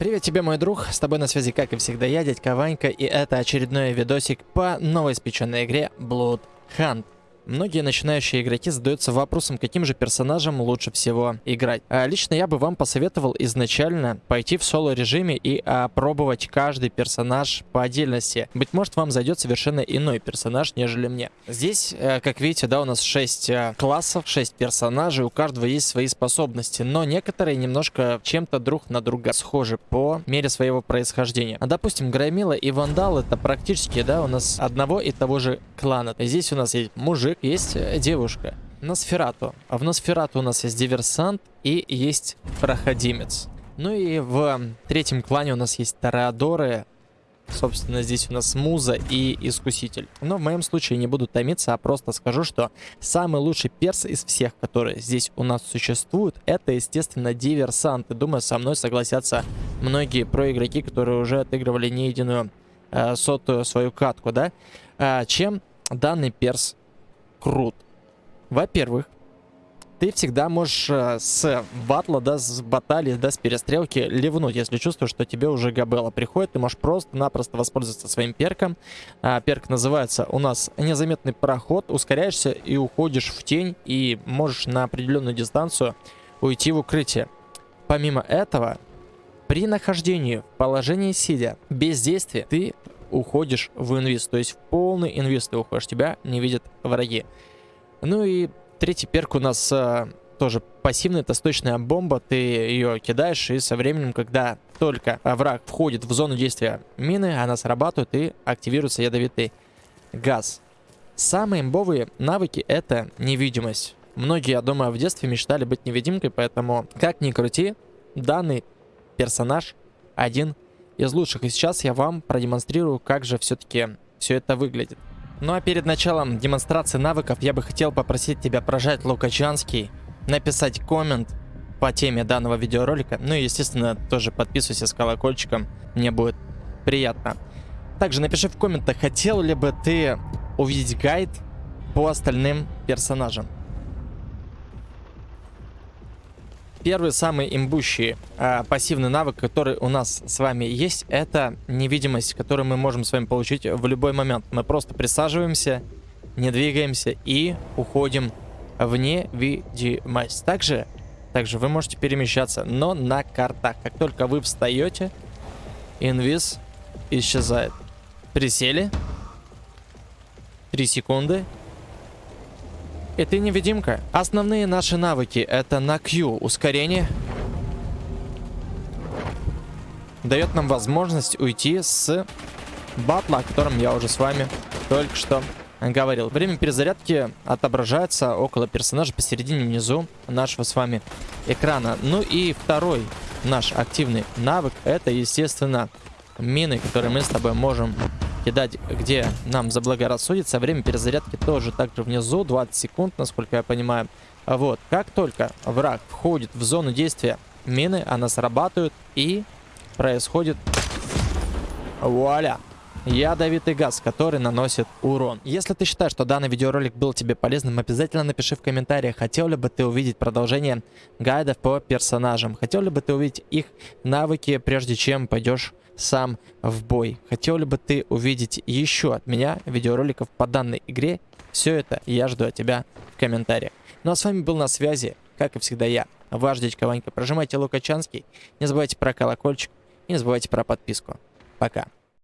Привет тебе, мой друг, с тобой на связи, как и всегда, я, дядька Ванька, и это очередной видосик по новоиспеченной игре Blood Hunt. Многие начинающие игроки задаются вопросом, каким же персонажем лучше всего играть. А лично я бы вам посоветовал изначально пойти в соло режиме и опробовать каждый персонаж по отдельности. Быть может вам зайдет совершенно иной персонаж, нежели мне. Здесь, э, как видите, да, у нас 6 э, классов, 6 персонажей, у каждого есть свои способности, но некоторые немножко чем-то друг на друга схожи по мере своего происхождения. А, допустим, Громила и Вандал это практически, да, у нас одного и того же клана. Здесь у нас есть мужик, мужик, есть э, девушка. Носферату. А в Носферату у нас есть диверсант и есть проходимец. Ну и в третьем клане у нас есть Тореадоры. Собственно, здесь у нас Муза и Искуситель. Но в моем случае не буду томиться, а просто скажу, что самый лучший перс из всех, которые здесь у нас существуют, это, естественно, диверсант. И думаю, со мной согласятся многие проигроки, которые уже отыгрывали не единую э, сотую свою катку, да? А, чем данный перс крут. Во-первых, ты всегда можешь э, с батла, да, с баталии, да, с перестрелки ливнуть, если чувствуешь, что тебе уже габела приходит. Ты можешь просто-напросто воспользоваться своим перком. А, перк называется у нас незаметный проход. Ускоряешься и уходишь в тень, и можешь на определенную дистанцию уйти в укрытие. Помимо этого, при нахождении в положении сидя, без действия, ты уходишь в инвиз. То есть в полный инвиз ты уходишь, тебя не видят враги. Ну и третий перк у нас а, тоже пассивный, это сточная бомба. Ты ее кидаешь, и со временем, когда только враг входит в зону действия мины, она срабатывает и активируется ядовитый газ. Самые имбовые навыки это невидимость. Многие, я думаю, в детстве мечтали быть невидимкой, поэтому, как ни крути, данный персонаж один из лучших. И сейчас я вам продемонстрирую, как же все-таки все это выглядит. Ну а перед началом демонстрации навыков я бы хотел попросить тебя прожать Лукачанский, написать коммент по теме данного видеоролика. Ну и, естественно, тоже подписывайся с колокольчиком, мне будет приятно. Также напиши в комментах, хотел ли бы ты увидеть гайд по остальным персонажам. Первый самый имбущий э, пассивный навык, который у нас с вами есть, это невидимость, которую мы можем с вами получить в любой момент. Мы просто присаживаемся, не двигаемся и уходим в невидимость. Также, также вы можете перемещаться, но на картах. Как только вы встаете, инвиз исчезает. Присели. 3 секунды. И ты невидимка. Основные наши навыки это на Q ускорение. Дает нам возможность уйти с батла, о котором я уже с вами только что говорил. Время перезарядки отображается около персонажа посередине внизу нашего с вами экрана. Ну и второй наш активный навык это, естественно, мины, которые мы с тобой можем кидать, где нам заблагорассудится. Время перезарядки тоже также внизу, 20 секунд, насколько я понимаю. Вот, как только враг входит в зону действия мины, она срабатывает и происходит вуаля ядовитый газ, который наносит урон. Если ты считаешь, что данный видеоролик был тебе полезным, обязательно напиши в комментариях, хотел ли бы ты увидеть продолжение гайдов по персонажам, хотел ли бы ты увидеть их навыки, прежде чем пойдешь сам в бой. Хотел ли бы ты увидеть еще от меня видеороликов по данной игре? Все это я жду от тебя в комментариях. Ну а с вами был на связи, как и всегда я, ваш дядька Ванька. Прожимайте Лукачанский, не забывайте про колокольчик и не забывайте про подписку. Пока.